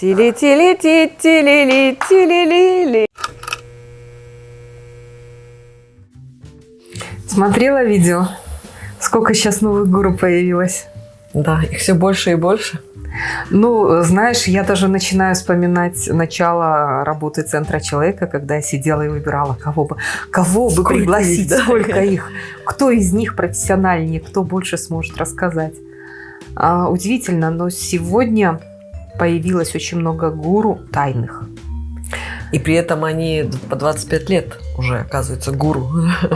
Тили-тили-ти, тили-ли, тили-ли-ли. Смотрела видео? Сколько сейчас новых гуру появилось? Да, их все больше и больше. Ну, знаешь, я даже начинаю вспоминать начало работы Центра Человека, когда я сидела и выбирала, кого бы, кого бы Сколько пригласить, их, да? сколько их, кто из них профессиональнее, кто больше сможет рассказать. А, удивительно, но сегодня появилось очень много гуру тайных. И при этом они по 25 лет уже, оказывается, гуру.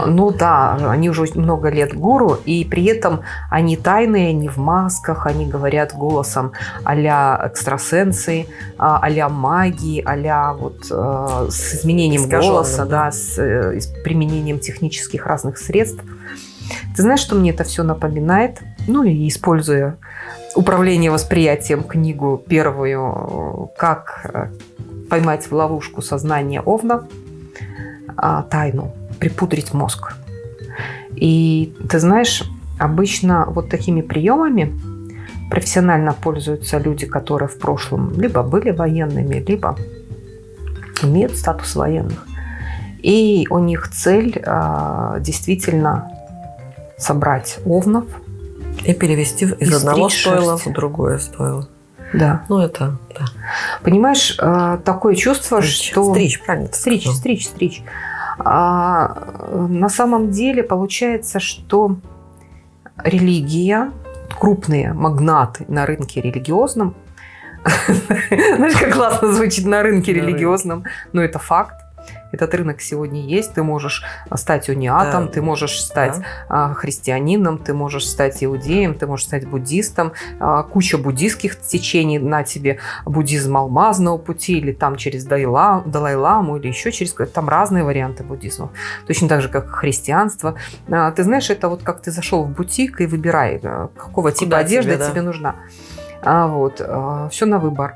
Ну да, они уже много лет гуру, и при этом они тайные, не в масках, они говорят голосом а-ля экстрасенсы, а- а-ля магии, а-ля вот э, с изменением Искаженным, голоса, да. да, с, э, с применением технических разных средств. Ты знаешь, что мне это все напоминает? Ну и используя управление восприятием книгу первую, как э, поймать в ловушку сознание Овна, а, тайну, припудрить мозг. И ты знаешь, обычно вот такими приемами профессионально пользуются люди, которые в прошлом либо были военными, либо имеют статус военных. И у них цель а, действительно собрать овнов. И перевести из И одного стойла шерсть. в другое стойло. Да. Ну, это, да. Понимаешь, а, такое чувство, Стричь, что... Стричь, правильно Стричь, сказал. стричь, стричь. А, на самом деле получается, что религия, крупные магнаты на рынке религиозном, знаешь, как классно звучит На рынке. религиозном, но это факт. Этот рынок сегодня есть. Ты можешь стать униатом, Да. ты можешь стать Да. а, христианином, ты можешь стать иудеем, ты можешь стать буддистом. А, Куча буддистских течений на тебе. Буддизм алмазного пути или там через Далай-ламу или еще через... Там разные варианты буддизма. Точно так же, как христианство. А, Ты знаешь, это вот как ты зашел в бутик и выбирай, а, какого типа Куда одежда тебе, тебе, да. нужна. А, вот, все на выбор.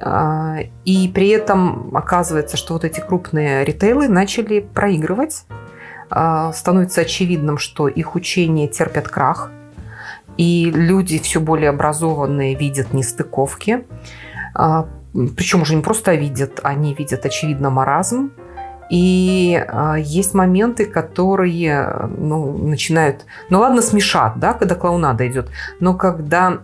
А, И при этом оказывается, что вот эти крупные ритейлы начали проигрывать. А, Становится очевидным, что их учения терпят крах. И люди все более образованные видят нестыковки. А, Причем уже не просто видят, они видят, очевидно, маразм. И а, есть моменты, которые ну, начинают... Ну ладно, смешат, да, когда клоунада идет. Но когда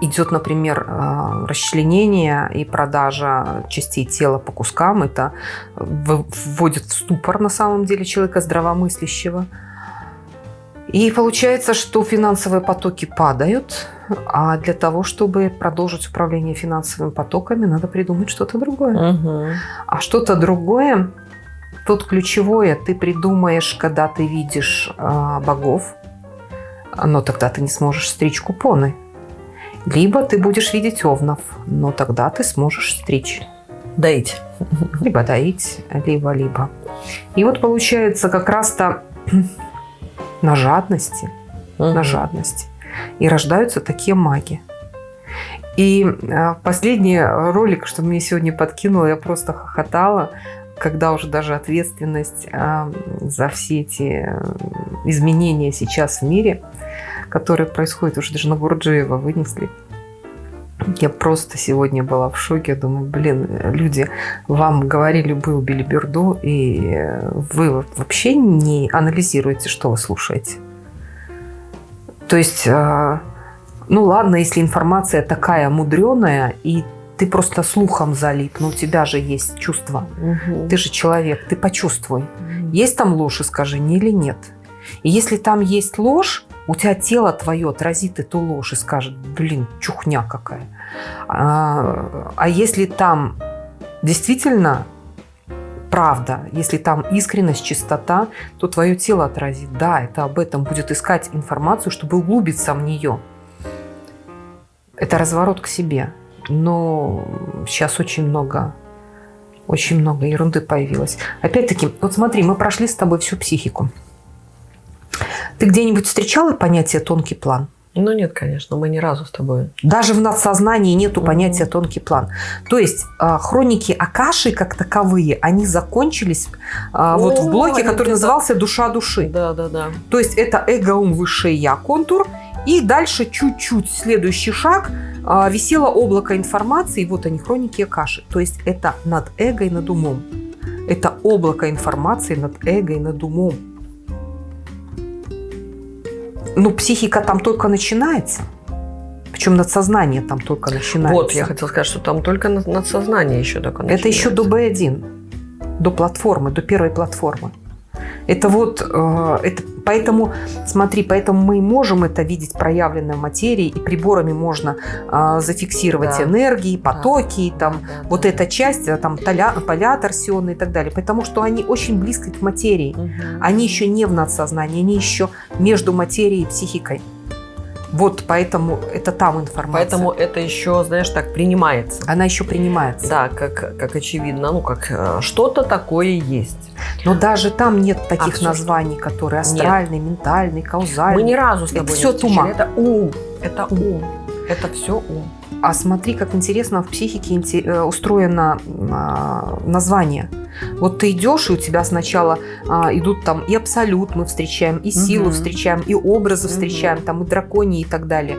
идет, например, э, расчленение и продажа частей тела по кускам, это в- вводит в ступор на самом деле человека здравомыслящего. И получается, что финансовые потоки падают, а для того, чтобы продолжить управление финансовыми потоками, надо придумать что-то другое. Мгм. А что-то другое, тут ключевое, ты придумаешь, когда ты видишь а, богов, но тогда ты не сможешь стричь купоны. Либо ты будешь видеть овнов, но тогда ты сможешь стричь. Доить. Либо доить, либо-либо. И вот получается как раз-то на жадности, на Мгм. жадности. И рождаются такие маги. И э, последний ролик, что мне сегодня подкинуло, я просто хохотала, когда уже даже ответственность э, за все эти э, изменения сейчас в мире, которые происходят, уже даже на Гурджиева вынесли. Я просто сегодня была в шоке. Думаю, блин, люди вам говорили бы, убили Берду, и вы вообще не анализируете, что вы слушаете. То есть, э, ну ладно, если информация такая мудреная, и ты просто слухом залип, но у тебя же есть чувство. Мгм. Ты же человек, ты почувствуй. Есть там ложь, и скажи, не или нет. И если там есть ложь, у тебя тело твое отразит эту ложь и скажет, блин, чухня какая. А, а если там действительно правда, если там искренность, чистота, то твое тело отразит. Да, это об этом будет искать информацию, чтобы углубиться в нее. Это разворот к себе. Но сейчас очень много, очень много ерунды появилось. Опять-таки, вот смотри, мы прошли с тобой всю психику. Ты где-нибудь встречала понятие тонкий план? Ну нет, конечно, мы ни разу с тобой. Даже в надсознании нету Мгм. понятия тонкий план. То есть а, хроники Акаши как таковые, они закончились а, вот в О, блоке, который назывался «Душа души». Да, да, да. То есть это эго, ум, высшее я, контур. И дальше чуть-чуть следующий шаг а, висело облако информации, вот они, хроники Акаши. То есть это над эго и над умом. Это облако информации над эго и над умом. Ну, психика там только начинается. Причем надсознание там только начинается. Вот, я хотела сказать, что там только над- надсознание еще только Это еще до начинается. B1, до платформы, до первой платформы. Это вот, э, это, поэтому, смотри, поэтому мы можем это видеть проявленной в материи, и приборами можно э, зафиксировать Да. энергии, потоки, и там, Да, да, вот да. эта часть, э, там, толя, поля торсионные и так далее, потому что они очень близко к материи. Мгм. Они еще не в надсознании, они еще между материей и психикой. Вот поэтому это там информация. Поэтому это еще, знаешь, так принимается. она еще принимается. Да, как, как очевидно, ну, как э, что-то такое есть. Но даже там нет таких всё названий, которые астральный, ментальный, каузальный. Мы ни разу с Это тобой всё не встречали. тума. Это ум. Это ум. Это все ум. А смотри, как интересно в психике э, устроено а, название. Вот ты идешь, и у тебя сначала а, идут там и абсолют мы встречаем, и силу Мгм. встречаем, и образы Мгм. встречаем, там и драконии и так далее.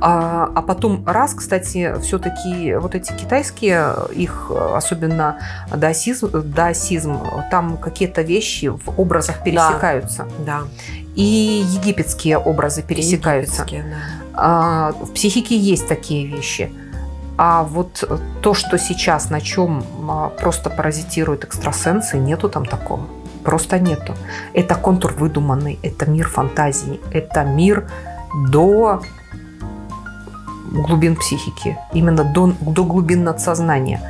А, а потом раз, кстати, все-таки вот эти китайские, их э, особенно даосизм, даосизм там какие-то вещи в образах пересекаются. Да. И египетские образы пересекаются. Египетские, да. А, в психике есть такие вещи. А вот то, что сейчас, на чем а, просто паразитируют экстрасенсы, нету там такого. Просто нету. Это контур выдуманный, это мир фантазии, это мир до глубин психики, именно до, до глубин надсознания.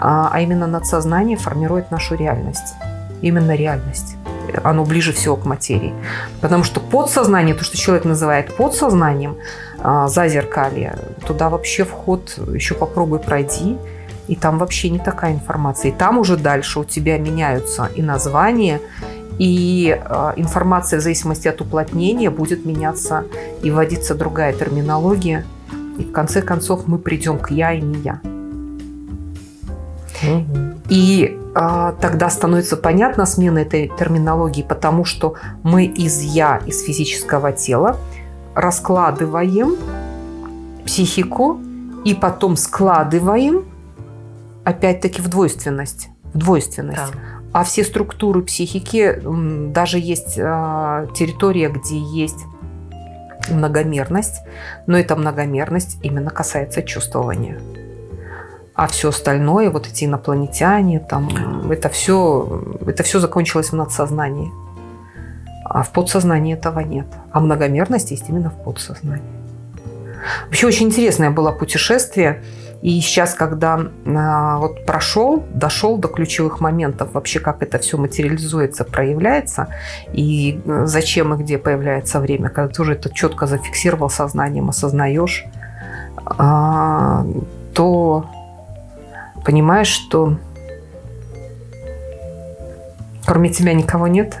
А, а именно надсознание формирует нашу реальность. Именно реальность. Оно ближе всего к материи. Потому что подсознание, то, что человек называет подсознанием, а, зазеркалье, туда вообще вход еще попробуй пройди, и там вообще не такая информация. И там уже дальше у тебя меняются и названия, и э, информация в зависимости от уплотнения будет меняться и вводиться другая терминология. И в конце концов мы придем к я и не я. Мгм. И а, тогда становится понятна смена этой терминологии, потому что мы из я, из физического тела раскладываем психику и потом складываем опять-таки в двойственность. В двойственность. Да. А все структуры психики, даже есть а, территория, где есть многомерность, но эта многомерность именно касается чувствования. А все остальное, вот эти инопланетяне, там, это все, это все закончилось в надсознании. А в подсознании этого нет. А многомерность есть именно в подсознании. Вообще очень интересное было путешествие. И сейчас, когда а, вот прошел, дошел до ключевых моментов, вообще как это все материализуется, проявляется, и э, зачем и где появляется время, когда ты уже это четко зафиксировал сознанием, осознаешь, а, то понимаешь, что кроме тебя никого нет.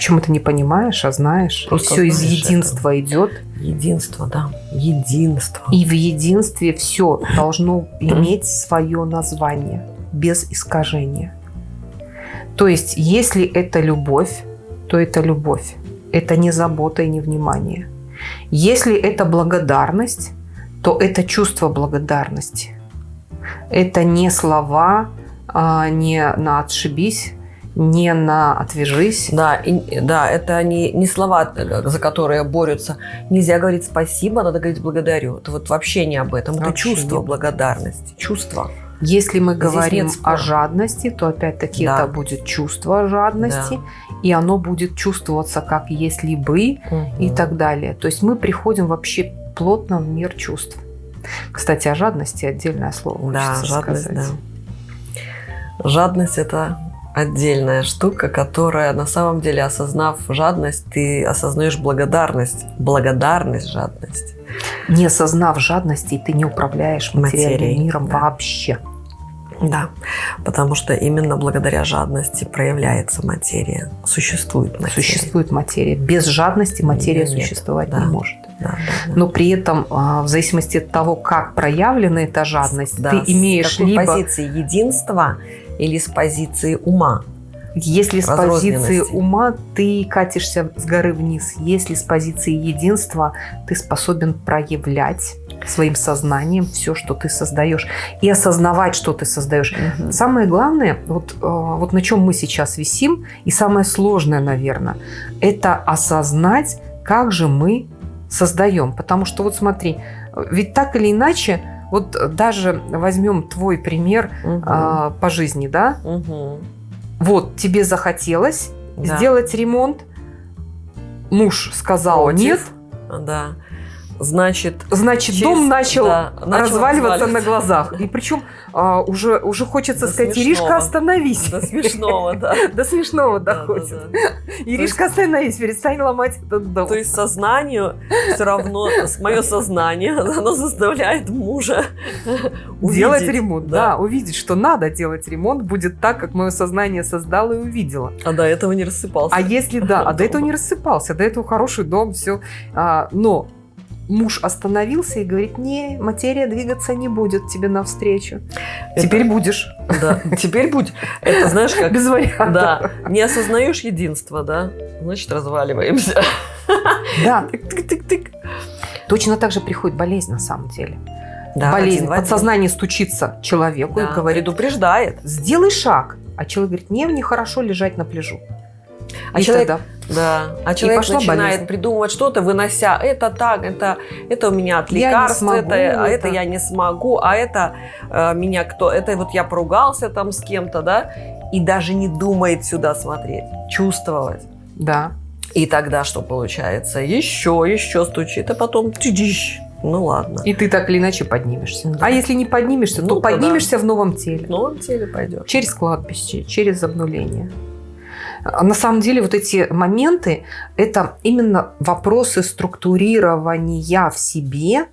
Почему ты не понимаешь, а знаешь? Просто все из единства идет. Единство, да. Единство. И в единстве все должно иметь свое название без искажения. То есть, если это любовь, то это любовь. Это не забота и не внимание. Если это благодарность, то это чувство благодарности. Это не слова, а, не на отшибись, не на отвяжись. Да, и- да, это не, не слова, за которые борются. Нельзя говорить спасибо, надо говорить благодарю. Это вот вообще не об этом. Это Вообще чувство нет. благодарности. Чувство. Если мы Здесь говорим о жадности, то опять-таки Да. это будет чувство жадности, и оно будет чувствоваться как если бы и Мгм. так далее. То есть мы приходим вообще плотно в мир чувств. Кстати, о жадности отдельное слово Да, жадность, сказать. да. Жадность – это отдельная штука, которая на самом деле, осознав жадность, ты осознаешь благодарность. Благодарность, жадность. Не осознав жадности, ты не управляешь материальным Материей, миром да. вообще. Да, потому что именно благодаря жадности проявляется материя. Существует материя. Существует материя. Без жадности материя Нет, существовать да. не может. Да, да, да. Но при этом, а, в зависимости от того, как проявлена эта жадность, Да, ты имеешь с какой либо позиции единства или с позиции ума. Если с позиции ума ты катишься с горы вниз, если с позиции единства ты способен проявлять своим сознанием все, что ты создаешь, и осознавать, что ты создаешь. Мгм. Самое главное, вот, э, вот на чем мы сейчас висим, и самое сложное, наверное, это осознать, как же мы создаем. Потому что вот смотри, э, ведь так или иначе, вот даже возьмем твой пример Мгм. а, по жизни, да, Мгм. вот тебе захотелось Да. сделать ремонт, муж сказал Против. нет, Да. Значит, значит Через- дом начал, да, начал разваливаться на глазах. И причем а, уже, уже хочется До сказать, смешного. Иришка, остановись. до смешного, да. До смешного доходит. Иришка, остановись, перестань ломать этот дом. То есть сознанию все равно, мое сознание, оно заставляет мужа делать ремонт, да. увидеть, что надо делать ремонт, будет так, как мое сознание создало и увидело. А до этого не рассыпался. А если да, а до этого не рассыпался, до этого хороший дом, все. но муж остановился и говорит, не, материя двигаться не будет тебе навстречу. Это- Теперь будешь. Да, теперь будь. Это знаешь как? Без вариантов. Да, не осознаешь единство, да? Значит, разваливаемся. Да, Тык-тык-тык. точно так же приходит болезнь на самом деле. Да, болезнь. один в один. Подсознание стучится человеку Да, и говорит, предупреждает. сделай шаг. А человек говорит, не, мне хорошо лежать на пляжу. А И человек- тогда Да. А человек начинает болезнь. придумывать что-то, вынося это так, это, это у меня от лекарств, смогу, это, а это это- я не смогу, а это э, меня кто, это вот я поругался там с кем-то, да, и даже не думает сюда смотреть, чувствовать. да. И тогда что получается? Еще, еще стучит, а потом тыдищ. Ну ладно. И ты так или иначе поднимешься. Да. А если не поднимешься, Ну, то поднимешься в новом теле. В новом теле пойдет. Через кладбище, через обнуление. А На самом деле вот эти моменты – это именно вопросы структурирования в себе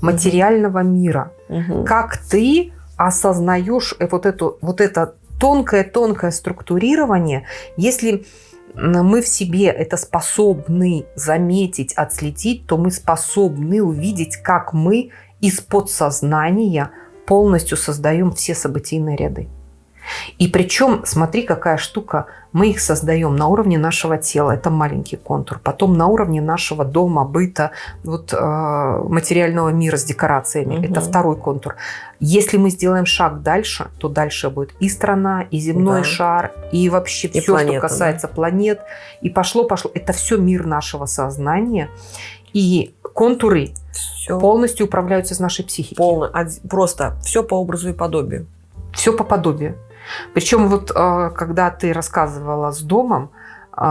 материального мира. Мгм. Как ты осознаешь э, вот, эту, вот это тонкое-тонкое структурирование, если мы в себе это способны заметить, отследить, то мы способны увидеть, как мы из подсознания полностью создаем все событийные ряды. И причем, смотри, какая штука, мы их создаем на уровне нашего тела, это маленький контур, потом на уровне нашего дома, быта, вот, э, материального мира с декорациями, Мгм. это второй контур. Если мы сделаем шаг дальше, то дальше будет и страна, и земной Да. шар, и вообще И все, планета, что касается планет, и пошло-пошло. Это все мир нашего сознания, и контуры Все полностью управляются из нашей психики. полно, просто все по образу и подобию. Все по подобию. Причем вот э, когда ты рассказывала с домом, э,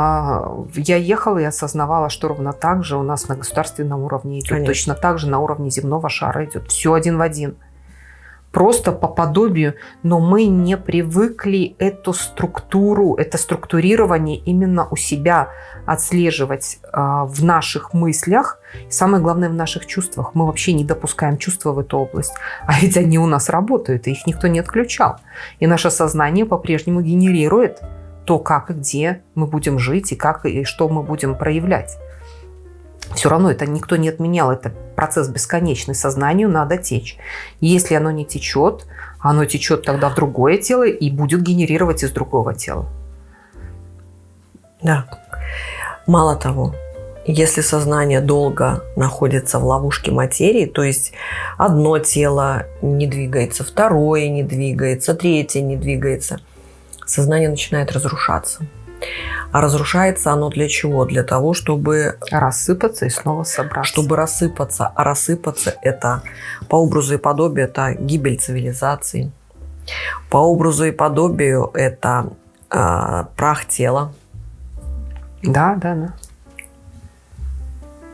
я ехала и осознавала, что ровно так же у нас на государственном уровне идет. Конечно. Точно так же на уровне земного шара идет. Все один в один. Просто по подобию, но мы не привыкли эту структуру, это структурирование именно у себя отслеживать э, в наших мыслях, самое главное в наших чувствах. Мы вообще не допускаем чувства в эту область. А ведь они у нас работают, и их никто не отключал. И наше сознание по-прежнему генерирует то, как и где мы будем жить, и как и что мы будем проявлять. Все равно это никто не отменял, это процесс бесконечный, сознанию надо течь. Если оно не течет, оно течет тогда в другое тело и будет генерировать из другого тела. Да. Мало того, если сознание долго находится в ловушке материи, то есть одно тело не двигается, второе не двигается, третье не двигается, сознание начинает разрушаться. А разрушается оно для чего? Для того, чтобы, Рассыпаться и снова собраться. чтобы рассыпаться. А рассыпаться это по образу и подобию это гибель цивилизации. По образу и подобию это а, прах тела, Да, да, да.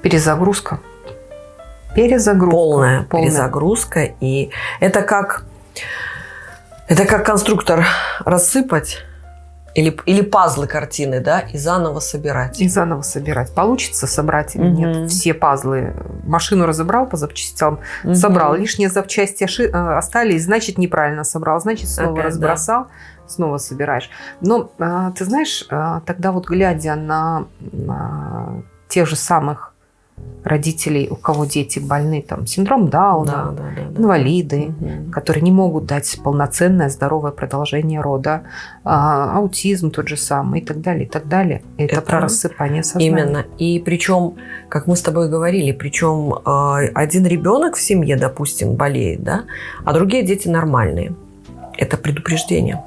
Перезагрузка. Перезагрузка. полная, Полная. перезагрузка. И это как, это как конструктор рассыпать или, или пазлы картины, да, и заново собирать. И заново собирать. Получится собрать или Мгм. нет. Все пазлы. Машину разобрал по запчастям, собрал. Лишние запчасти э, остались, значит, неправильно собрал. Значит, снова Опять, да. разбросал, снова собираешь. Но а, ты знаешь, а, тогда вот глядя на, на тех же самых родителей, у кого дети больны, там, синдром Дауна, Да, да, да, да. инвалиды, Мгм. которые не могут дать полноценное здоровое продолжение рода, а, аутизм тот же самый и так далее, и так далее. Это, Это про рассыпание сознания. Именно. И причем, как мы с тобой говорили, причем э, один ребенок в семье, допустим, болеет, да, а другие дети нормальные. Это предупреждение.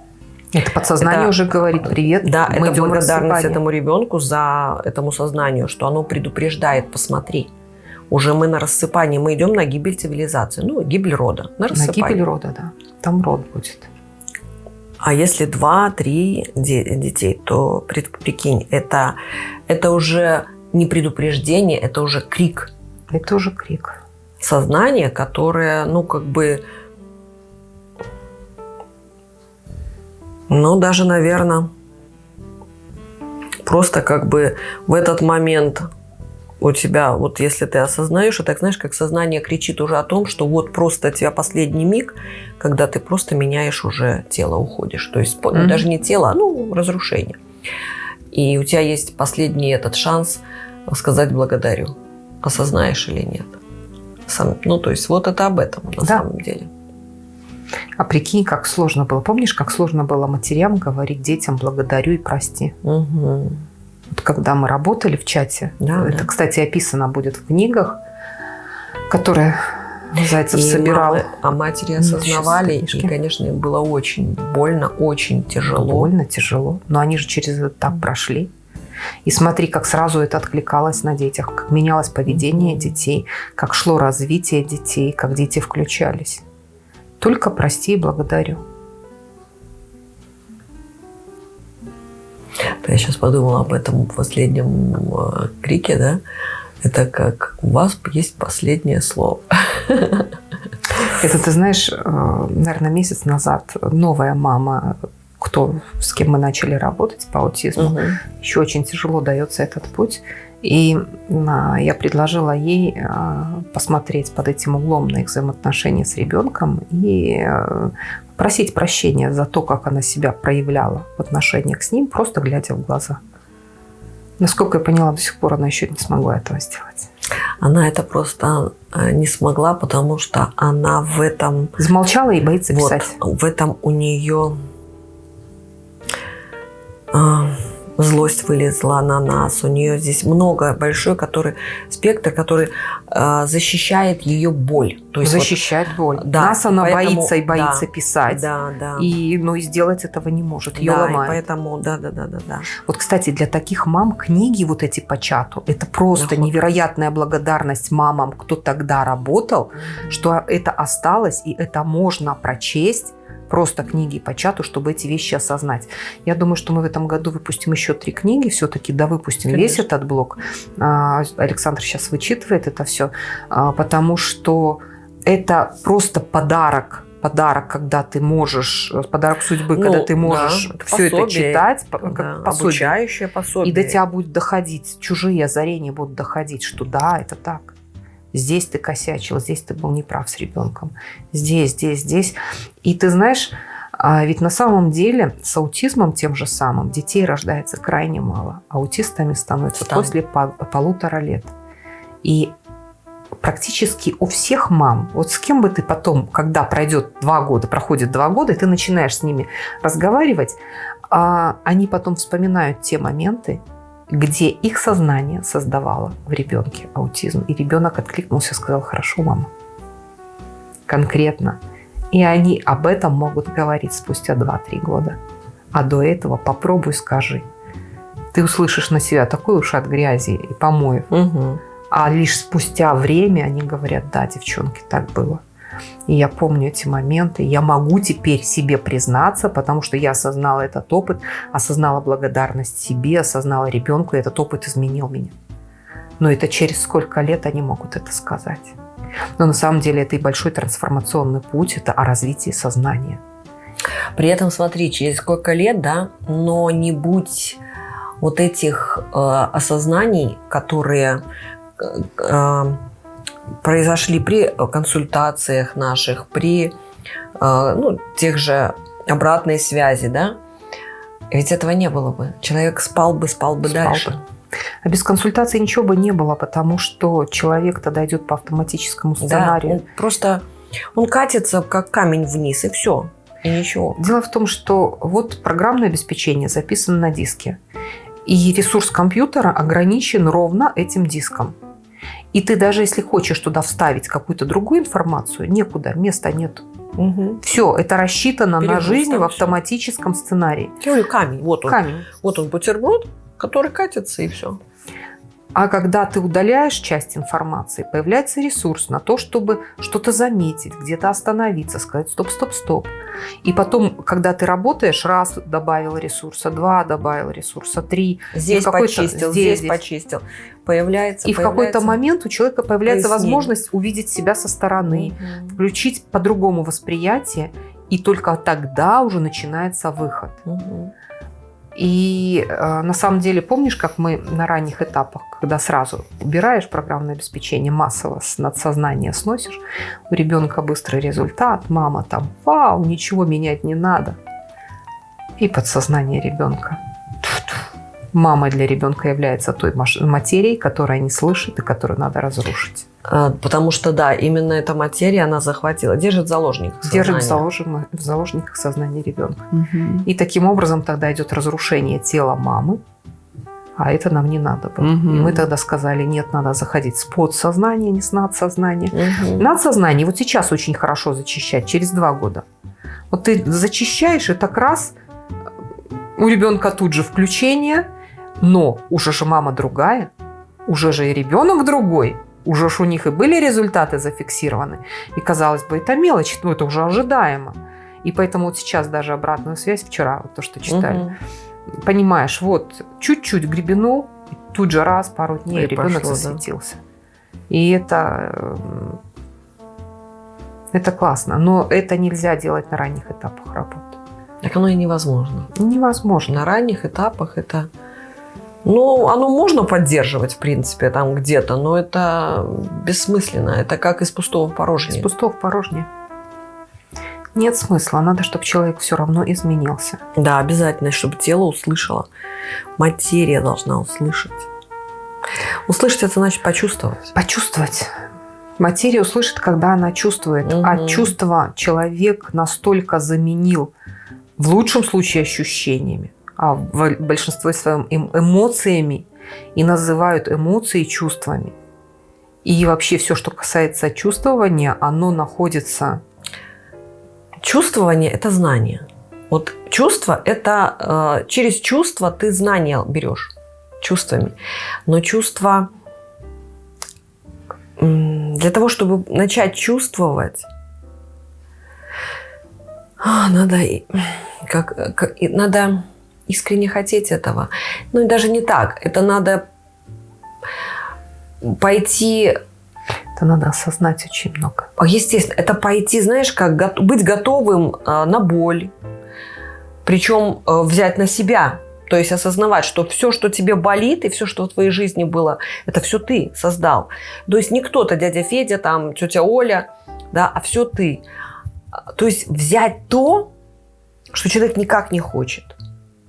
Это подсознание Это- уже говорит привет. Да, мы это идем благодарность рассыпание». этому ребенку за этому сознанию, что оно предупреждает, посмотри. Уже мы на рассыпании, мы идем на гибель цивилизации, ну, гибель рода, на На рассыпание. гибель рода, да. Там род будет. А если два-три де- детей, то прикинь, это, это уже не предупреждение, это уже крик Это уже крик. сознания, которое, ну, как бы, ну, даже, наверное, просто как бы в этот момент у тебя, вот если ты осознаешь, так знаешь, как сознание кричит уже о том, что вот просто у тебя последний миг, когда ты просто меняешь уже тело, уходишь. То есть Мгм. даже не тело, а ну, разрушение. И у тебя есть последний этот шанс сказать благодарю. Осознаешь или нет. Сам, ну, то есть вот это об этом на Да. самом деле. А прикинь, как сложно было. Помнишь, как сложно было матерям говорить детям благодарю и прости? Мгм. Вот когда мы работали в чате, Да, это, да. кстати, описано будет в книгах, которые Зайцев И собирал. мамы, а матери осознавали, и, конечно, им было очень больно, очень тяжело. Больно, тяжело. Но они же через этот этап прошли. И смотри, как сразу это откликалось на детях, как менялось поведение детей, как шло развитие детей, как дети включались. Только прости и благодарю. Я сейчас подумала об этом последнем э, крике, да? Это как у вас есть последнее слово. Это, ты знаешь, э, наверное, месяц назад новая мама, кто, с кем мы начали работать по аутизму, еще очень тяжело дается этот путь. И а, я предложила ей а, посмотреть под этим углом на их взаимоотношения с ребенком и э, просить прощения за то, как она себя проявляла в отношениях с ним, просто глядя в глаза. Насколько я поняла, до сих пор она еще не смогла этого сделать. Она это просто не смогла, потому что она в этом Замолчала и боится Вот, писать. в этом у нее а, злость вылезла на нас. У нее здесь много, большой который, спектр, который а, защищает ее боль. То есть вот- Защищать боль. да, Нас она поэтому- боится и боится да, писать. да, да. И, ну, и сделать этого не может. Ее да, ломает. поэтому, да, да, да, да, да. Вот, кстати, для таких мам книги вот эти по чату, это просто Находка. невероятная благодарность мамам, кто тогда работал, что это осталось, и это можно прочесть, просто книги по чату, чтобы эти вещи осознать. Я думаю, что мы в этом году выпустим еще три книги, все-таки да, выпустим весь Конечно. этот блок. А, Александр сейчас вычитывает это все, потому что это просто подарок подарок, когда ты можешь, подарок судьбы, Ну, когда ты да, можешь это все это пособие, читать, по- Да, пособие. обучающее пособие. И до тебя будет доходить, чужие озарения будут доходить, что да, это так. Здесь ты косячил, здесь ты был неправ с ребенком. Здесь, здесь, здесь. И ты знаешь, а ведь на самом деле с аутизмом тем же самым детей рождается крайне мало. Аутистами становятся Стан. после пол- полутора лет. И практически у всех мам, вот с кем бы ты потом, когда пройдет два года, проходит два года, и ты начинаешь с ними разговаривать, а они потом вспоминают те моменты, где их сознание создавало в ребенке аутизм. И ребенок откликнулся, сказал, хорошо, мама. Конкретно. И они об этом могут говорить спустя 2-3 года. А до этого попробуй скажи. Ты услышишь на себя такой ушат грязи и помоев. Мгм. А лишь спустя время они говорят, да, девчонки, так было. И я помню эти моменты. Я могу теперь себе признаться, потому что я осознала этот опыт, осознала благодарность себе, осознала ребенку, и этот опыт изменил меня. Но это через сколько лет они могут это сказать. Но на самом деле это и большой трансформационный путь, это о развитии сознания. При этом, смотри, через сколько лет, да, но не будь вот этих э, осознаний, которые э, э, произошли при консультациях наших, при э, ну, тех же обратной связи, да, ведь этого не было бы. Человек спал бы, спал бы Спал дальше. бы. А без консультации ничего бы не было, потому что человек тогда идет по автоматическому сценарию. Да, он просто он катится как камень вниз, и все. И ничего. Дело в том, что вот программное обеспечение записано на диске. И ресурс компьютера ограничен ровно этим диском. И ты даже если хочешь туда вставить какую-то другую информацию, некуда, места нет. Угу. Все, это рассчитано Перегруз на жизнь в автоматическом сценарии. Я говорю, камень. Вот он. Камень. Вот он бутерброд, который катится, и все. А когда ты удаляешь часть информации, появляется ресурс на то, чтобы что-то заметить, где-то остановиться, сказать стоп, стоп, стоп. И потом, когда ты работаешь, раз добавил ресурса, два добавил ресурса, три. Здесь почистил, здесь, здесь. почистил. Появляется, И в какой-то появляется момент у человека появляется пояснение. возможность увидеть себя со стороны, Мгм. включить по-другому восприятие, и только тогда уже начинается выход. Мгм. И э, на самом деле, помнишь, как мы на ранних этапах, когда сразу убираешь программное обеспечение массово с надсознания сносишь, у ребенка быстрый результат, мама там, вау, ничего менять не надо. И подсознание ребенка. Мама для ребенка является той материей, которая не слышит и которую надо разрушить. А, Потому что, да, именно эта материя, она захватила, держит в заложниках Держит в, заложено- в заложниках сознание ребенка. И таким образом тогда идет разрушение тела мамы, а это нам не надо было. Мгм. И мы тогда сказали, нет, надо заходить с подсознания, не с надсознания. Мгм. Надсознание вот сейчас очень хорошо зачищать, через два года. Вот ты зачищаешь, и так раз у ребенка тут же включение, но уже же мама другая, уже же и ребенок другой, уже ж у них и были результаты зафиксированы. И казалось бы, это мелочь, ну это уже ожидаемо. И поэтому вот сейчас даже обратную связь вчера, вот то, что читали, Мгм. понимаешь, вот чуть-чуть гребенул, тут же раз, пару дней И ребенок пошло, да. засветился. И это, эм, это классно, но это нельзя делать на ранних этапах работы. Так оно и невозможно. Невозможно. На ранних этапах это... Ну, оно можно поддерживать, в принципе, там где-то, но это бессмысленно. Это как из пустого в Из порожнее. пустого в порожнее. Нет смысла, надо, чтобы человек все равно изменился. Да, обязательно, чтобы тело услышало. Материя должна услышать. Услышать это значит почувствовать. Почувствовать. Материя услышит, когда она чувствует. А Мгм. чувство человек настолько заменил, в лучшем случае ощущениями, а в большинстве своем эм- эмоциями, и называют эмоции чувствами. И вообще все, что касается чувствования, оно находится... Чувствование – это знание. Вот чувство – это э, через чувство ты знания берешь чувствами. Но чувство для того, чтобы начать чувствовать, а, надо, как, как- надо искренне хотеть этого. Ну и даже не так. Это надо пойти Это надо осознать очень много. а, Естественно, это пойти, знаешь, как го- быть готовым а, на боль, причем а, взять на себя, то есть осознавать, что все, что тебе болит, и все, что в твоей жизни было, это все ты создал. То есть не кто-то, дядя Федя, там, тетя Оля, да, а все ты. А, То есть взять то, что человек никак не хочет.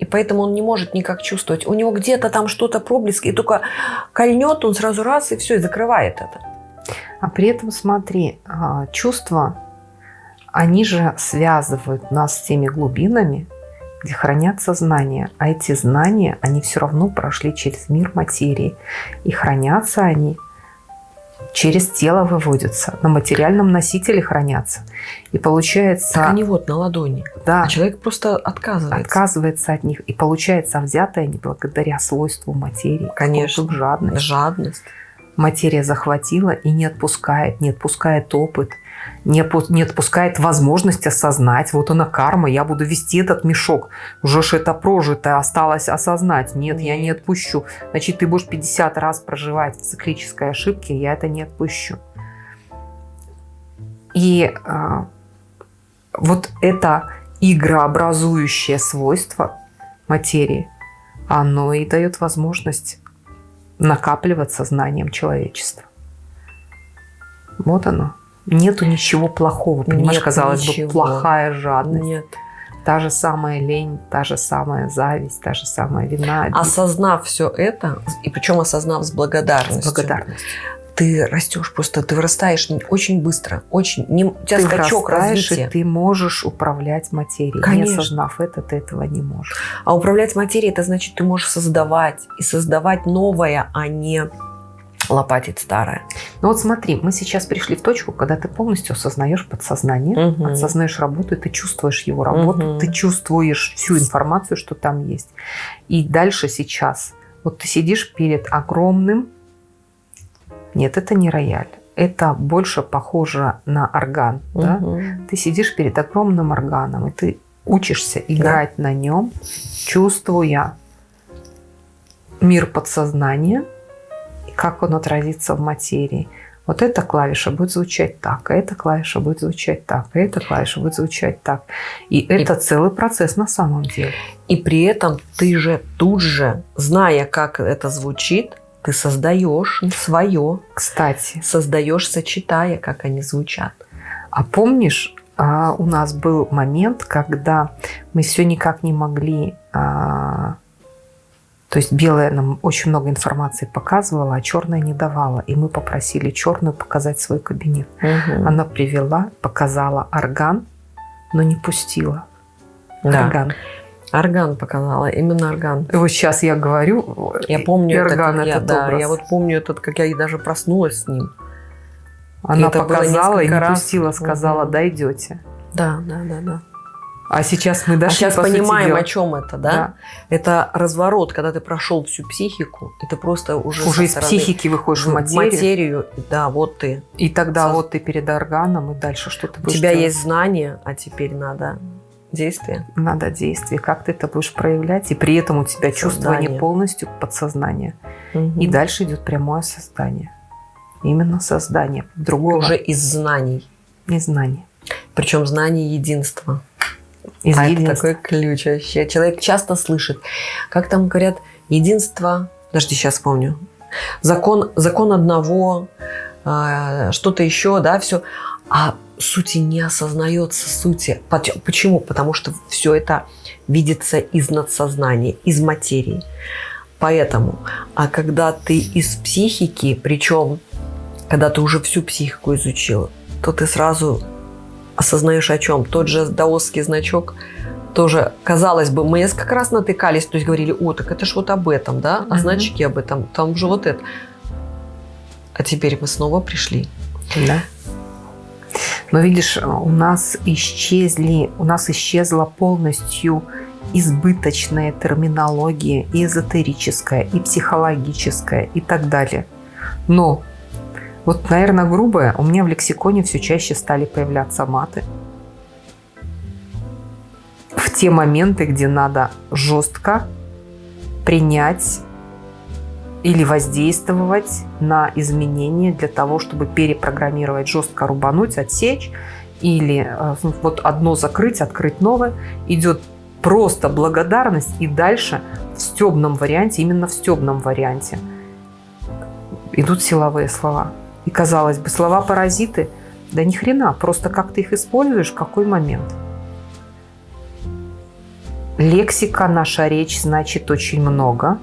И поэтому он не может никак чувствовать. У него где-то там что-то проблеск, и только кольнет, он сразу раз, и все, и закрывает это. А при этом, смотри, а, чувства, они же связывают нас с теми глубинами, где хранятся знания. А эти знания, они все равно прошли через мир материи. И хранятся они через тело выводятся, на материальном носителе хранятся. И получается, Так они вот на ладони. да, А человек просто отказывается. отказывается от них. И получается, взятые они благодаря свойству материи. Конечно. Жадность. Жадность. материя захватила и не отпускает, не отпускает опыт, не, отпускает возможность осознать. Вот она карма, я буду вести этот мешок. Уже ж это прожито, осталось осознать. Нет, я не отпущу. Значит, ты будешь 50 раз проживать в циклической ошибке, я это не отпущу. И а, вот это игрообразующее свойство материи, оно и дает возможность накапливаться знанием человечества. Вот оно. Нету ничего плохого. Понимаешь, Нет казалось ничего. бы, плохая жадность. Нет. Та же самая лень, та же самая зависть, та же самая вина. Осознав все это, и причем осознав с благодарностью, С благодарностью. ты растешь просто, ты вырастаешь очень быстро, очень. Не, у тебя Ты скачок развития. и ты можешь управлять материей. Конечно. Не осознав это, ты этого не можешь. А управлять материей, это значит, ты можешь создавать. И создавать новое, а не лопатить старое. Ну вот смотри, мы сейчас пришли в точку, когда ты полностью осознаешь подсознание, Мгм. осознаешь работу, и ты чувствуешь его работу, Мгм. ты чувствуешь всю информацию, что там есть. И дальше сейчас, вот ты сидишь перед огромным, нет, это не рояль, это больше похоже на орган, да? Мгм. Ты сидишь перед огромным органом, и ты учишься играть на нем, чувствуя мир подсознания, как он отразится в материи. Вот эта клавиша будет звучать так, а эта клавиша будет звучать так, а эта клавиша будет звучать так. И это целый процесс на самом деле. И при этом ты же тут же, зная, как это звучит, ты создаешь свое, Кстати, создаешь, сочетая, как они звучат. а помнишь, а, у нас был момент, когда мы все никак не могли... то есть белая нам очень много информации показывала, а черная не давала. И мы попросили черную показать свой кабинет. Мгм. Она привела, показала орган, но не пустила Да. орган. Орган показала, именно орган. И вот сейчас я говорю, Я помню и орган как я, этот да, образ. я вот помню этот, как я и даже проснулась с ним. Она было показала и не раз. пустила, сказала, Мгм. дойдете. Да, да, да, да. А сейчас мы А дошли, сейчас по понимаем, дела. о чем это, да? Это разворот, когда ты прошел всю психику, и ты просто уже, Уже со из психики выходишь в в материю, материю, да, вот ты. и тогда Соз- вот ты перед органом, и дальше что ты У тебя делать? есть знания, а теперь надо действие. Надо действие, как ты это будешь проявлять, и при этом у тебя чувствование Создание. полностью подсознания. И Мгм. дальше идет прямое создание. Именно создание. Другого уже из знаний. незнания. Причем знание единства. Из а это единства. такой ключ вообще. Человек часто слышит, как там говорят, единство, подожди, сейчас вспомню, закон, закон одного, а, что-то еще, да, все. А сути не осознается сути. Почему? Потому что все это видится из надсознания, из материи. Поэтому, а когда ты из психики, причем, когда ты уже всю психику изучил, то ты сразу осознаешь о чем. Тот же даосский значок тоже, казалось бы, мы как раз натыкались, то есть говорили, о, так это ж вот об этом, да, а значки об этом, там же вот это. А теперь мы снова пришли. Да. Но видишь, у нас исчезли, у нас исчезла полностью избыточная терминология и эзотерическая, и психологическая, и так далее. Но вот, наверное, грубое, у меня в лексиконе все чаще стали появляться маты. В те моменты, где надо жестко принять или воздействовать на изменения для того, чтобы перепрограммировать, жестко рубануть, отсечь, или э, вот одно закрыть, открыть новое, идет просто благодарность, и дальше в стебном варианте, именно в стебном варианте идут силовые слова. И казалось бы, слова-паразиты, да ни хрена, просто как ты их используешь, в какой момент. Лексика, наша речь значит очень много.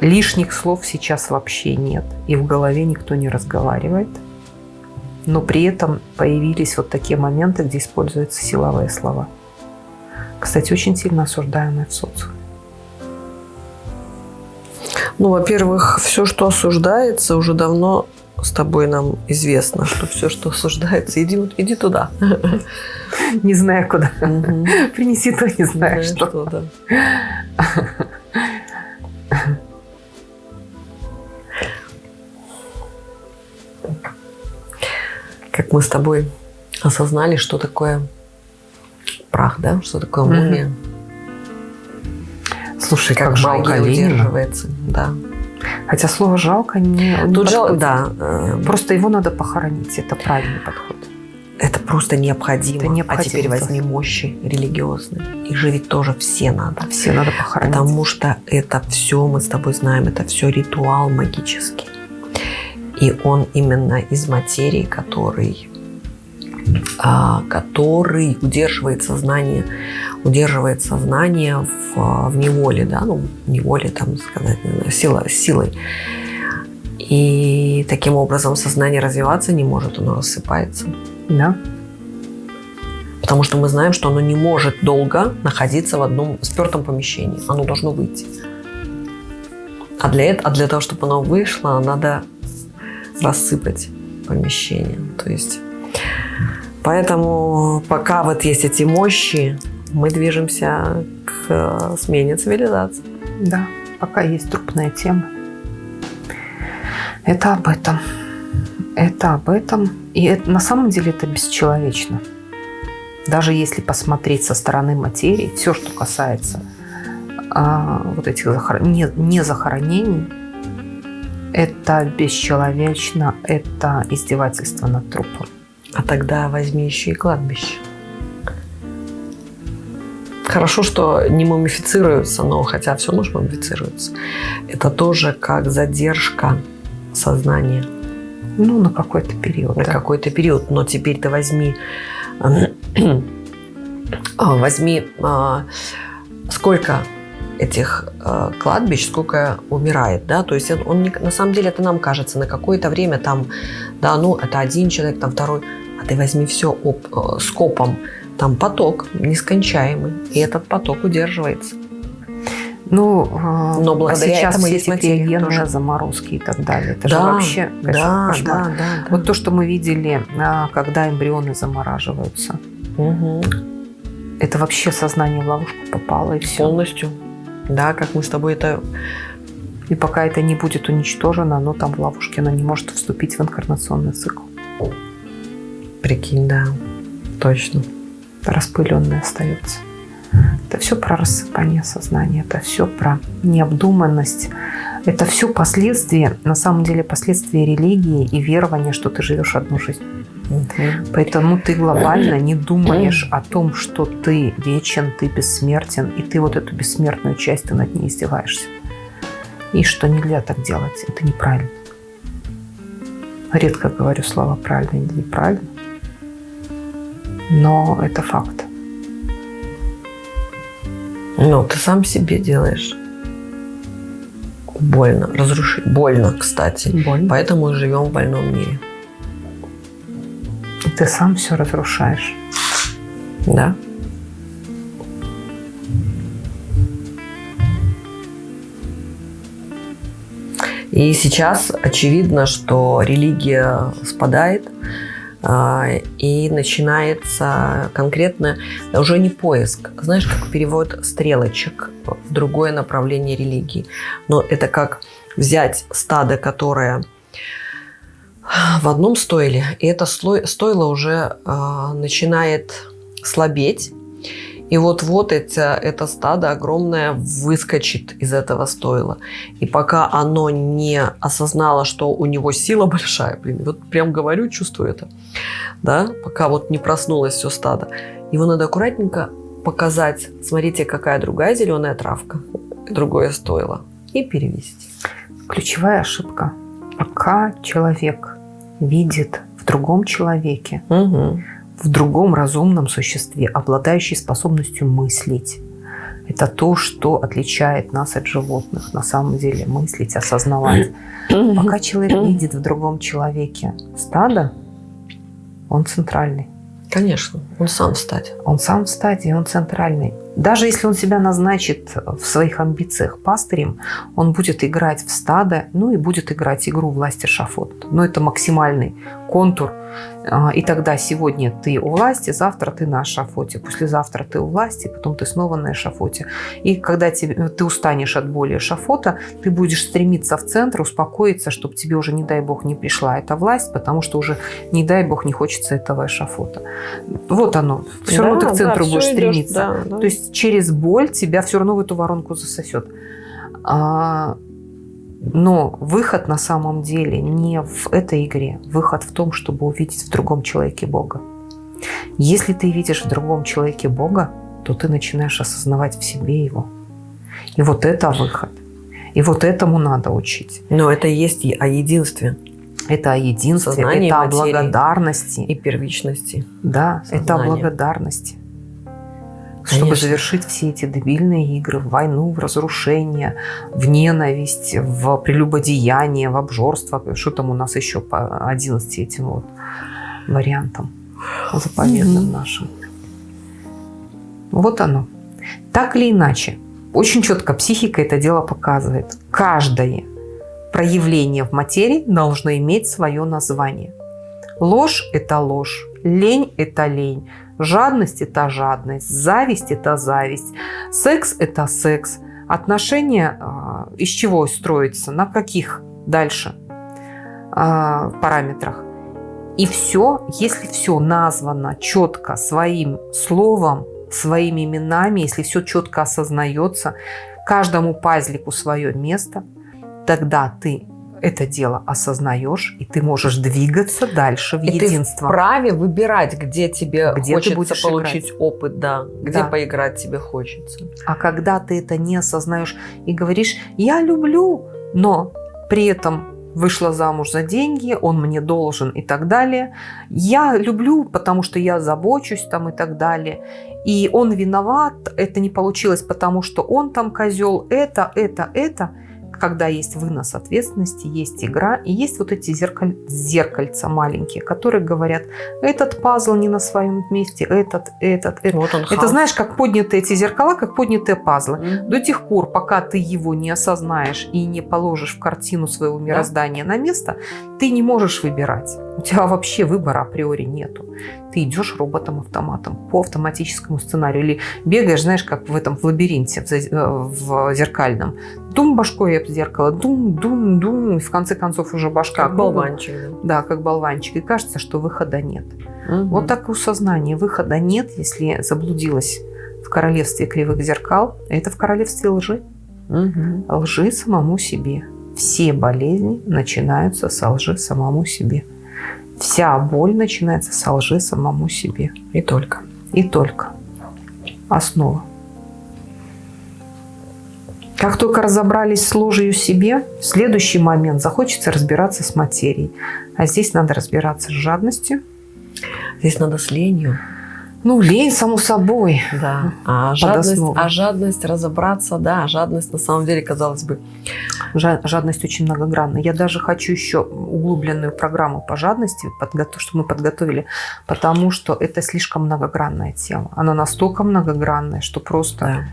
Лишних слов сейчас вообще нет. И в голове никто не разговаривает. Но при этом появились вот такие моменты, где используются силовые слова. Кстати, очень сильно осуждаемые в социуме. Ну, во-первых, все, что осуждается, уже давно с тобой нам известно, что все, что осуждается, иди, иди туда. Не знаю куда. Мгм. Принеси то, не знаю Знаешь, что. да. Как мы с тобой осознали, что такое прах, да? Что такое мумия? Слушай, Как как, жалко удерживается. Да. Хотя слово жалко не, не Тут жал, да. э, Просто его надо похоронить. Это правильный подход. Это просто необходимо. Это необходимо. А теперь возьми мощи религиозные. Их же ведь тоже все надо. Все надо похоронить. Потому что это все, мы с тобой знаем, это все ритуал магический. И он именно из материи, который который удерживает сознание, удерживает сознание в, в неволе, да, ну, в неволе, там сказать, сила, силой. И таким образом сознание развиваться не может, оно рассыпается. Да. Потому что мы знаем, что оно не может долго находиться в одном спертом помещении. Оно должно выйти. А для, этого, а для того, чтобы оно вышло, надо рассыпать помещение. То есть, поэтому пока вот есть эти мощи, мы движемся к э, смене цивилизации. Да, пока есть трупная тема. Это об этом. Это об этом. И это, на самом деле это бесчеловечно. Даже если посмотреть со стороны материи, все, что касается а, вот этих захор... не, не захоронений, это бесчеловечно, это издевательство над трупом. А тогда возьми еще и кладбище. Хорошо, что не мумифицируются, но хотя все равно мумифицируются. Это тоже как задержка сознания. Ну, на какой-то период. На да. какой-то период. Но теперь ты возьми, а, возьми, а, сколько этих э, кладбищ, сколько умирает, да, то есть он не, на самом деле это нам кажется на какое-то время там, да, ну это один человек, там второй, ты возьми все об, э, скопом, там поток нескончаемый, и этот поток удерживается. Ну, а, Но благодаря а сейчас этому все эти криогенные заморозки и так далее. Это да, же вообще да, кошмар. Да, да, да. Вот то, что мы видели, а, когда эмбрионы замораживаются. Угу. Это вообще сознание в ловушку попало и все. Полностью. Да, как мы с тобой это... И пока это не будет уничтожено, оно там в ловушке, оно не может вступить в инкарнационный цикл. Прикинь, да, точно. Распыленное остается. Это все про рассыпание сознания, это все про необдуманность, это все последствия, на самом деле последствия религии и верования, что ты живешь одну жизнь. Поэтому ты глобально не думаешь о том, что ты вечен, ты бессмертен, и ты вот эту бессмертную часть, ты над ней издеваешься. И что нельзя так делать, это неправильно. Редко говорю слова правильно или неправильно, но это факт. Ну, ты сам себе делаешь больно, разрушить. Больно, кстати. Больно. Поэтому мы живем в больном мире. Ты сам все разрушаешь. Да. И сейчас очевидно, что религия спадает, и начинается конкретно уже не поиск, знаешь, как перевод стрелочек в другое направление религии. Но это как взять стадо, которое в одном стойле, и это стойло уже э, начинает слабеть, и вот-вот это, это стадо огромное выскочит из этого стойла. И пока оно не осознало, что у него сила большая, блин, вот прям говорю, чувствую это, да, пока вот не проснулось все стадо, его надо аккуратненько показать, смотрите, какая другая зеленая травка, другое стойло, и перевести. Ключевая ошибка. Пока человек видит в другом человеке угу в другом разумном существе, обладающей способностью мыслить. Это то, что отличает нас от животных, на самом деле, мыслить, осознавать. Пока человек видит в другом человеке стадо, он центральный. Конечно, он сам в стадии. Он сам в стадии, он центральный. Даже если он себя назначит в своих амбициях пастырем, он будет играть в стадо, ну и будет играть игру власти шафот. Но это максимальный контур и тогда сегодня ты у власти, завтра ты на эшафоте, послезавтра ты у власти, потом ты снова на эшафоте. И когда тебе, ты устанешь от боли эшафота, ты будешь стремиться в центр, успокоиться, чтобы тебе уже, не дай бог, не пришла эта власть, потому что уже, не дай бог, не хочется этого эшафота. Вот оно. Все да, равно ты к центру да, будешь стремиться. да, да. То есть через боль тебя все равно в эту воронку засосет. Но выход на самом деле не в этой игре. Выход в том, чтобы увидеть в другом человеке Бога. Если ты видишь в другом человеке Бога, то ты начинаешь осознавать в себе его. И вот это выход. И вот этому надо учить. Но это есть о единстве. Это о единстве, Сознание это о благодарности. И первичности. Да, это о Сознание. Благодарности. Чтобы Конечно. завершить все эти дебильные игры в войну, в разрушение, в ненависть, в прелюбодеяние, в обжорство. Что там у нас еще по 11 этим вот вариантам заповедным Мгм. нашим. Вот оно. Так или иначе, очень четко психика это дело показывает. Каждое проявление в материи должно иметь свое название. Ложь – это ложь, лень – это лень, жадность – это жадность, зависть – это зависть, секс – это секс. Отношения а, из чего строятся, на каких дальше а, параметрах. И все, если все названо четко своим словом, своими именами, если все четко осознается, каждому пазлику свое место, тогда ты это дело осознаешь, и ты можешь двигаться дальше в И ты единство. вправе выбирать, где тебе Где ты хочется будешь получить опыт, да. Где Да. поиграть тебе хочется. А когда ты это не осознаешь и говоришь «я люблю», но при этом вышла замуж за деньги, он мне должен и так далее. Я люблю, потому что я забочусь там и так далее. И он виноват, это не получилось, потому что он там козел, это, это, это. Когда есть вынос ответственности, есть игра, и есть вот эти зеркаль... зеркальца маленькие, которые говорят, этот пазл не на своем месте, этот, этот, этот. Вот он Это хаос. знаешь, как подняты эти зеркала, как поднятые пазлы. Мгм. До тех пор, пока ты его не осознаешь и не положишь в картину своего мироздания на место, ты не можешь выбирать. У тебя вообще выбора априори нету. Ты идешь роботом-автоматом по автоматическому сценарию. Или бегаешь, знаешь, как в этом в лабиринте, в, э, в зеркальном. Дум башкой об зеркало, дум, дум, дум. И в конце концов уже башка. Как болванчик. да. Как болванчик. И кажется, что выхода нет. Мгм. Вот так и у сознания выхода нет, если заблудилась в королевстве кривых зеркал. Это в королевстве лжи. Мгм. Лжи самому себе. Все болезни начинаются со лжи самому себе. Вся боль начинается со лжи самому себе. И только. И только. Основа. Как только разобрались с ложью себе, в следующий момент захочется разбираться с материей. А здесь надо разбираться с жадностью. Здесь надо с ленью. Ну, лень, само собой. Да. А жадность, а жадность разобраться, да, жадность на самом деле, казалось бы, Жадность очень многогранна. Я даже хочу еще углубленную программу по жадности, подготов- чтобы мы подготовили, потому что это слишком многогранная тема. Она настолько многогранная, что просто да.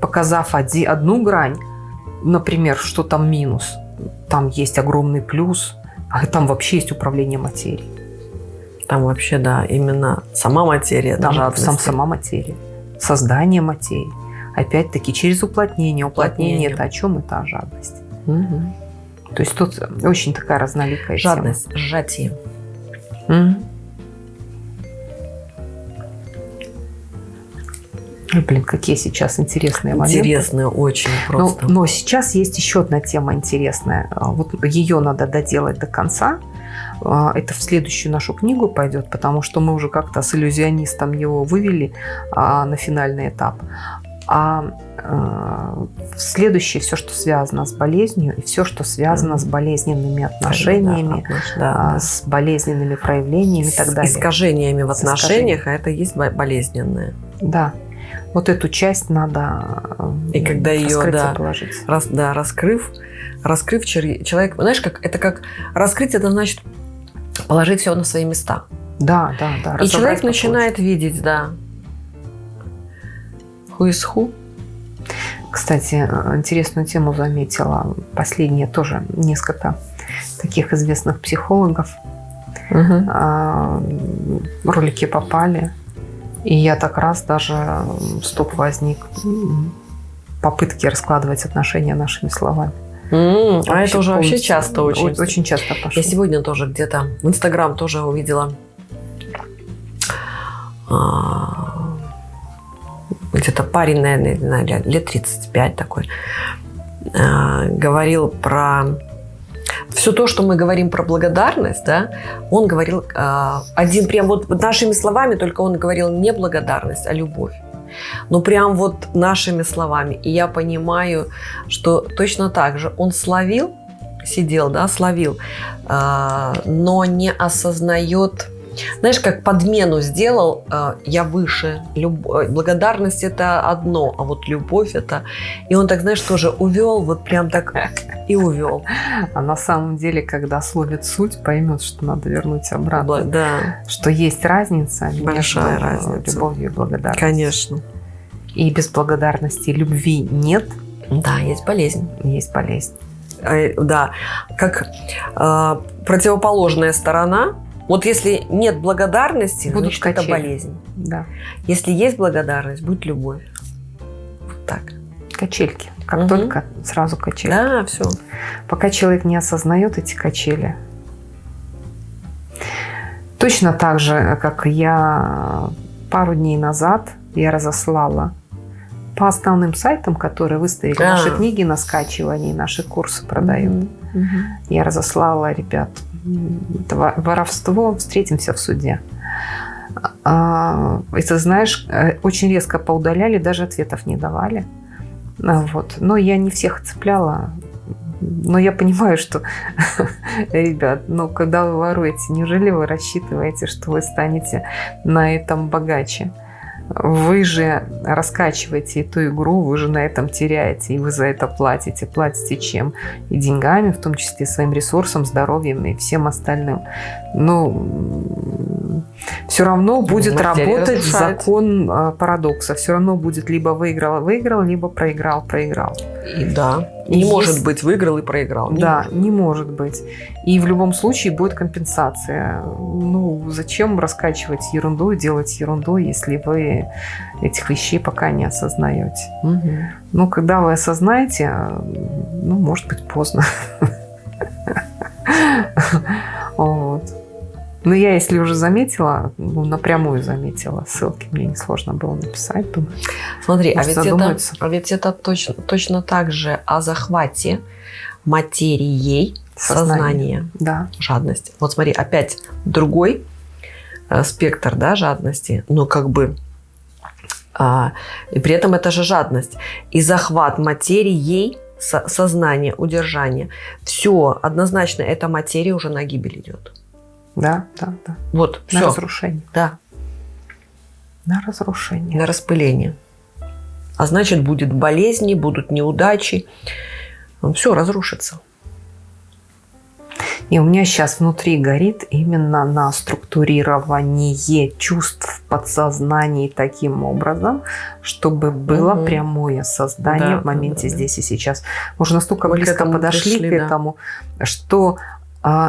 показав оди- одну грань, например, что там минус, там есть огромный плюс, а там вообще есть управление материей. Там вообще, да, именно сама материя, Там сам, сама материя, создание материи. Опять-таки через уплотнение. Уплотнение, Уплотнение. это о чем? Это о жадности. Мгм. То есть тут очень такая разноликая тема. Жадность, сжатие. Мгм. Ой, Блин, какие сейчас интересные моменты. Интересное очень Но, просто. но сейчас есть еще одна тема интересная. А, Вот ее надо доделать до конца. А, Это в следующую нашу книгу пойдет, потому что мы уже как-то с иллюзионистом его вывели а, на финальный этап. А в следующее все, что связано с болезнью, и все, что связано с болезненными отношениями, Да, да, с болезненными проявлениями и так далее. искажениями в отношениях, а это есть бо- болезненное. Да. Вот эту часть надо э, И когда и да, положить. Раз, да, раскрыв, раскрыв человек, знаешь, как это как раскрыть, это значит положить все на свои места. Да, да, да. И человек начинает видеть, да. Who? Кстати, э, интересную тему заметила. Последние тоже несколько таких известных психологов. Мгм. а, ролики попали. И я так раз даже стоп возник. Попытки раскладывать отношения нашими словами. М, А это уже вообще часто очень. Очень часто пошло. Я сегодня тоже где-то в Инстаграм тоже увидела а, где-то парень, наверное, не знаю, лет- лет 35 такой, а, говорил про все то, что мы говорим про благодарность, да, он говорил а, один прям вот нашими словами, только он говорил не благодарность, а любовь. Ну, прям вот нашими словами. И я понимаю, что точно так же он словил сидел, да, словил, а, но не осознает знаешь, как подмену сделал, э, я выше. Люб... Э, благодарность это одно, а вот любовь это... И он так, знаешь, тоже увел, вот прям так и увел. А на самом деле, когда словит суть, поймет, что надо вернуть обратно. Да. Что есть разница Большая между разница. любовью и благодарностью. Конечно. И без благодарности любви нет. Да, есть болезнь. Есть болезнь. Э, да, как э, противоположная сторона вот если нет благодарности, Будут значит, качели. это болезнь. Да. Если есть благодарность, будет любовь. Вот так. Качельки. Как угу. только сразу качели. Да, все. Пока человек не осознает эти качели. Точно так же, как я пару дней назад я разослала по основным сайтам, которые выставили а. наши книги на скачивание, наши курсы продают. Угу. Я разослала ребят воровство, встретимся в суде. А, и ты знаешь, э, очень резко поудаляли, даже ответов не давали. А, вот. Но я не всех цепляла. Но я понимаю, что, ребят, ну, когда вы воруете, неужели вы рассчитываете, что вы станете на этом богаче? Вы же раскачиваете эту игру, вы же на этом теряете, и вы за это платите. Платите чем? И деньгами, в том числе своим ресурсом, здоровьем и всем остальным. Ну, все равно будет Материя работать разрушает. закон а, парадокса. Все равно будет либо выиграл-выиграл, либо проиграл-проиграл. И да. Не есть... может быть выиграл и проиграл. Не да, может. не может быть. И в любом случае будет компенсация. Ну, зачем раскачивать ерунду и делать ерунду, если вы этих вещей пока не осознаете? Угу. Ну, когда вы осознаете, ну, может быть, поздно. Но я, если уже заметила, ну, напрямую заметила, ссылки мне несложно было написать. Думаю, Смотри, а ведь, это, а ведь это точно, точно так же о захвате материей сознания, сознания да. жадность. Вот смотри, опять другой э, спектр да, жадности, но как бы а, и при этом это же жадность. И захват материей со, сознания, удержание. Все, однозначно, эта материя уже на гибель идет. Да, да, да. Вот, На все. разрушение. Да. На разрушение. На распыление. А значит, будет болезни, будут неудачи. Все разрушится. И у меня сейчас внутри горит именно на структурирование чувств в подсознании таким образом, чтобы было угу. прямое создание да, в моменте да, здесь и сейчас. Мы уже настолько Мы близко подошли пришли, к этому, да. что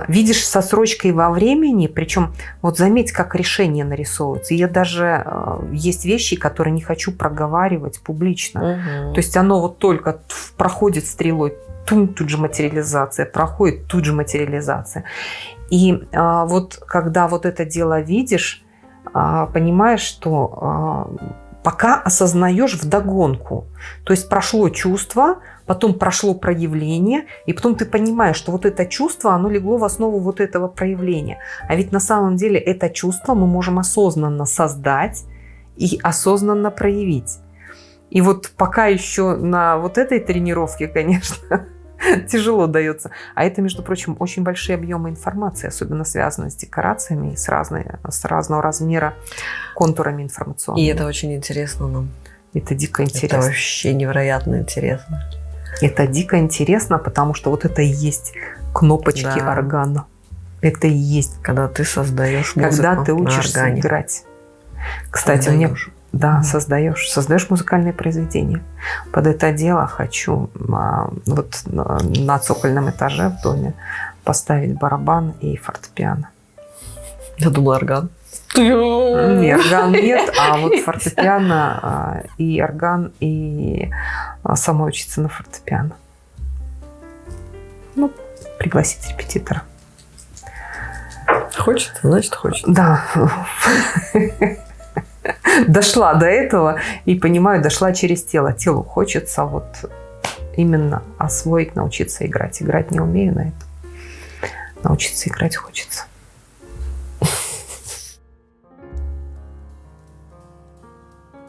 видишь со срочкой во времени, причем вот заметь, как решение нарисовывается. Я даже а, есть вещи, которые не хочу проговаривать публично. Угу. То есть оно вот только проходит стрелой, тут, тут же материализация, проходит тут же материализация. И а, вот когда вот это дело видишь, а, понимаешь, что а, пока осознаешь вдогонку. То есть прошло чувство, потом прошло проявление, и потом ты понимаешь, что вот это чувство, оно легло в основу вот этого проявления. А ведь на самом деле это чувство мы можем осознанно создать и осознанно проявить. И вот пока еще на вот этой тренировке, конечно, тяжело дается. А это, между прочим, очень большие объемы информации, особенно связанные с декорациями и с, разной, с разного размера контурами информационными. И это очень интересно нам. Это дико интересно. Это вообще невероятно интересно. Это дико интересно, потому что вот это и есть кнопочки да. органа. Это и есть. Когда ты создаешь музыку Когда ты учишься играть. Кстати, создаешь. мне да, создаешь, создаешь музыкальные произведения. Под это дело хочу а, вот на цокольном этаже в доме поставить барабан и фортепиано. Я думала орган. Нет, орган нет, а вот фортепиано а, и орган, и а, сама учиться на фортепиано. Ну, пригласить репетитора. Хочет, значит хочет. Да. Дошла до этого и понимаю, дошла через тело. Телу хочется вот именно освоить, научиться играть. Играть не умею на это. Научиться играть хочется.